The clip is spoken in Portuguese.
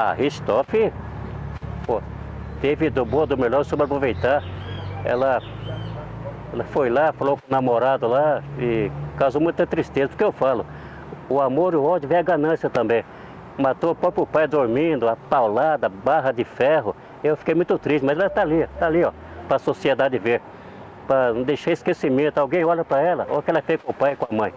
A Ristoff, pô, teve do bom, do melhor, sobre aproveitar. Ela, ela foi lá, falou com o namorado lá e causou muita tristeza. Porque eu falo, o amor e o ódio vem a ganância também. Matou o próprio pai dormindo, a paulada, barra de ferro. Eu fiquei muito triste, mas ela está ali, está ali, ó, para a sociedade ver. Para não deixar esquecimento. Alguém olha para ela, olha o que ela fez com o pai e com a mãe.